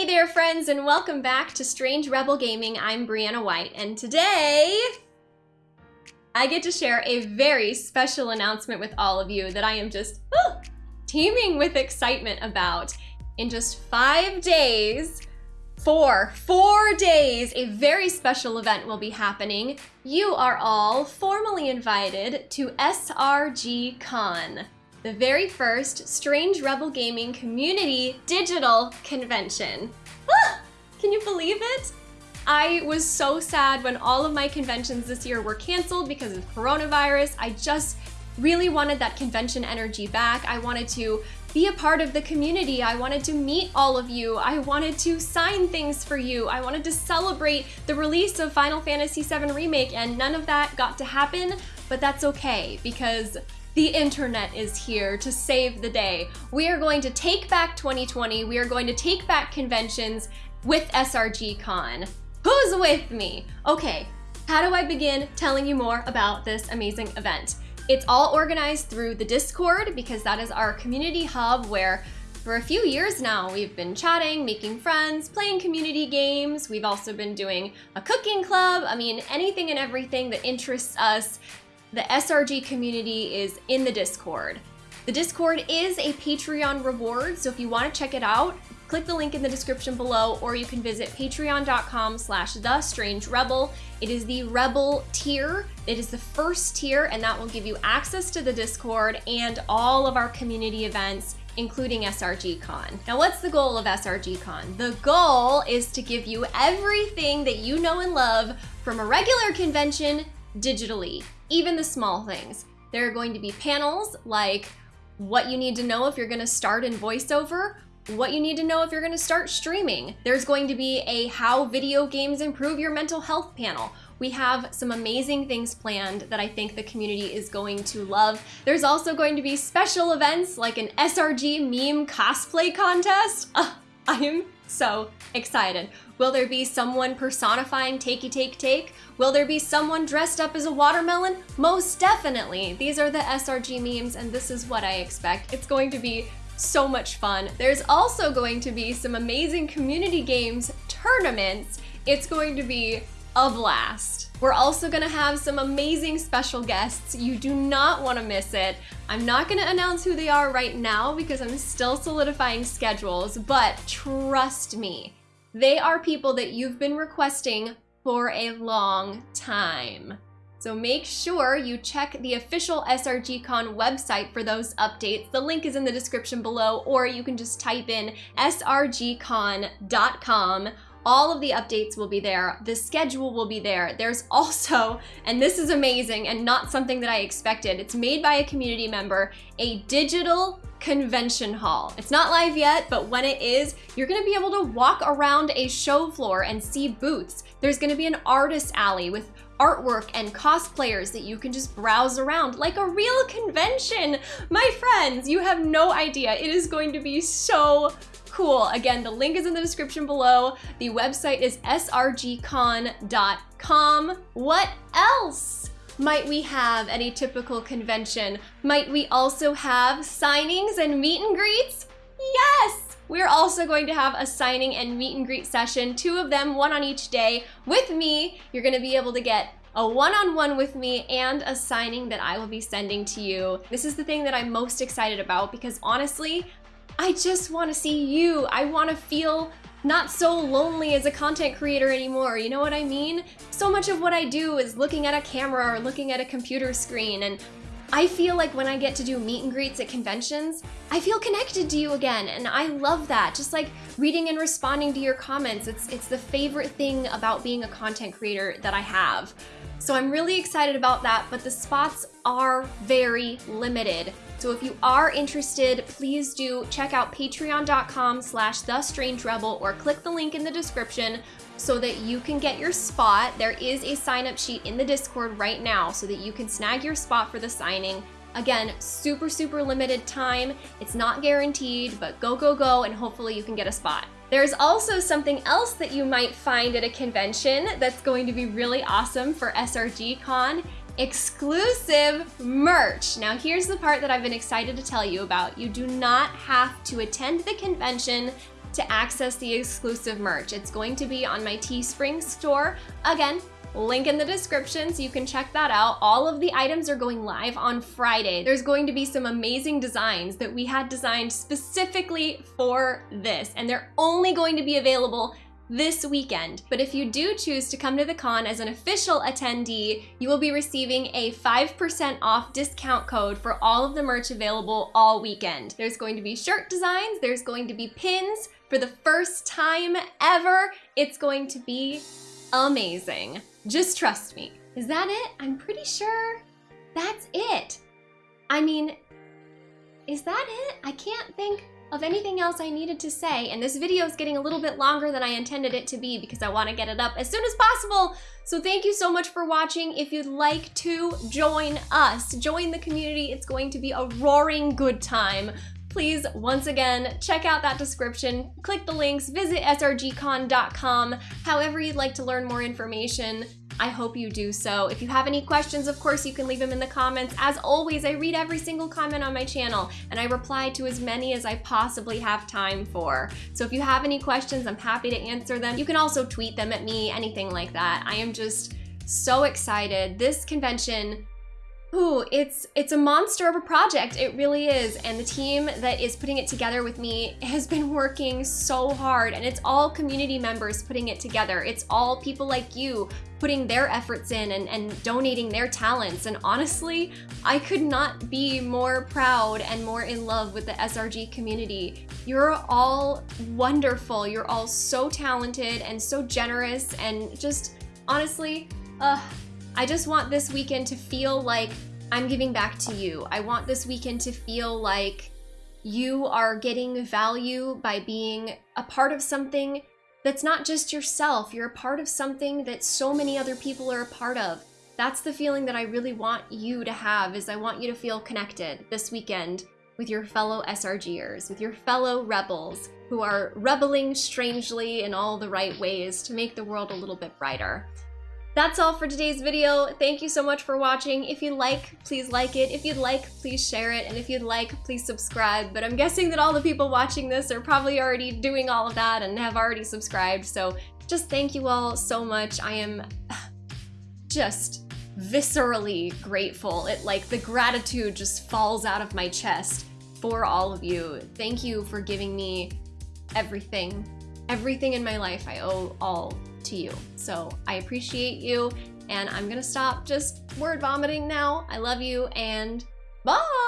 Hey there friends and welcome back to Strange Rebel Gaming. I'm Brianna White and today I get to share a very special announcement with all of you that I am just oh, teeming with excitement about. In just five days, four, four days, a very special event will be happening. You are all formally invited to SRG Con the very first Strange Rebel Gaming Community Digital Convention. Ah, can you believe it? I was so sad when all of my conventions this year were canceled because of coronavirus. I just really wanted that convention energy back. I wanted to be a part of the community. I wanted to meet all of you. I wanted to sign things for you. I wanted to celebrate the release of Final Fantasy VII Remake and none of that got to happen, but that's okay because the internet is here to save the day. We are going to take back 2020. We are going to take back conventions with SRG Con. Who's with me? Okay, how do I begin telling you more about this amazing event? It's all organized through the Discord because that is our community hub where for a few years now, we've been chatting, making friends, playing community games. We've also been doing a cooking club. I mean, anything and everything that interests us the SRG community is in the Discord. The Discord is a Patreon reward, so if you want to check it out, click the link in the description below, or you can visit patreon.com slash the strange rebel. It is the rebel tier. It is the first tier, and that will give you access to the Discord and all of our community events including SRG Con. Now, what's the goal of SRG Con? The goal is to give you everything that you know and love from a regular convention digitally even the small things. There are going to be panels like what you need to know if you're gonna start in voiceover, what you need to know if you're gonna start streaming. There's going to be a how video games improve your mental health panel. We have some amazing things planned that I think the community is going to love. There's also going to be special events like an SRG meme cosplay contest. Uh, I am so excited. Will there be someone personifying Takey Take Take? Will there be someone dressed up as a watermelon? Most definitely. These are the SRG memes and this is what I expect. It's going to be so much fun. There's also going to be some amazing community games tournaments. It's going to be a blast. We're also gonna have some amazing special guests. You do not wanna miss it. I'm not gonna announce who they are right now because I'm still solidifying schedules, but trust me, they are people that you've been requesting for a long time. So make sure you check the official SRGCon website for those updates. The link is in the description below, or you can just type in srgcon.com all of the updates will be there. The schedule will be there. There's also, and this is amazing and not something that I expected, it's made by a community member, a digital convention hall. It's not live yet, but when it is, you're gonna be able to walk around a show floor and see booths. There's gonna be an artist alley with artwork and cosplayers that you can just browse around like a real convention. My friends, you have no idea. It is going to be so cool. Again, the link is in the description below. The website is srgcon.com. What else? might we have at a typical convention? Might we also have signings and meet and greets? Yes! We're also going to have a signing and meet and greet session, two of them, one on each day. With me, you're gonna be able to get a one-on-one -on -one with me and a signing that I will be sending to you. This is the thing that I'm most excited about because honestly, I just want to see you. I want to feel not so lonely as a content creator anymore, you know what I mean? So much of what I do is looking at a camera or looking at a computer screen and I feel like when I get to do meet and greets at conventions, I feel connected to you again, and I love that. Just like reading and responding to your comments, it's, it's the favorite thing about being a content creator that I have. So I'm really excited about that, but the spots are very limited. So if you are interested, please do check out patreon.com slash the strange rebel or click the link in the description so that you can get your spot. There is a sign up sheet in the Discord right now so that you can snag your spot for the signing. Again, super, super limited time. It's not guaranteed, but go, go, go, and hopefully you can get a spot. There's also something else that you might find at a convention that's going to be really awesome for SRG Con exclusive merch. Now here's the part that I've been excited to tell you about. You do not have to attend the convention to access the exclusive merch. It's going to be on my Teespring store. Again, link in the description so you can check that out. All of the items are going live on Friday. There's going to be some amazing designs that we had designed specifically for this, and they're only going to be available this weekend. But if you do choose to come to the con as an official attendee, you will be receiving a 5% off discount code for all of the merch available all weekend. There's going to be shirt designs, there's going to be pins for the first time ever. It's going to be amazing. Just trust me. Is that it? I'm pretty sure that's it. I mean, is that it? I can't think of anything else I needed to say, and this video is getting a little bit longer than I intended it to be because I want to get it up as soon as possible. So thank you so much for watching. If you'd like to join us, join the community, it's going to be a roaring good time. Please, once again, check out that description, click the links, visit srgcon.com, however you'd like to learn more information. I hope you do so. If you have any questions, of course, you can leave them in the comments. As always, I read every single comment on my channel and I reply to as many as I possibly have time for. So if you have any questions, I'm happy to answer them. You can also tweet them at me, anything like that. I am just so excited. This convention Ooh, it's it's a monster of a project. It really is. And the team that is putting it together with me has been working so hard and it's all community members putting it together. It's all people like you putting their efforts in and, and donating their talents. And honestly, I could not be more proud and more in love with the SRG community. You're all wonderful. You're all so talented and so generous and just honestly, uh, I just want this weekend to feel like I'm giving back to you. I want this weekend to feel like you are getting value by being a part of something that's not just yourself. You're a part of something that so many other people are a part of. That's the feeling that I really want you to have is I want you to feel connected this weekend with your fellow SRGers, with your fellow rebels who are rebelling strangely in all the right ways to make the world a little bit brighter. That's all for today's video. Thank you so much for watching. If you like, please like it. If you'd like, please share it. And if you'd like, please subscribe. But I'm guessing that all the people watching this are probably already doing all of that and have already subscribed. So just thank you all so much. I am just viscerally grateful. It like the gratitude just falls out of my chest for all of you. Thank you for giving me everything. Everything in my life I owe all to you. So I appreciate you and I'm gonna stop just word vomiting now. I love you and bye!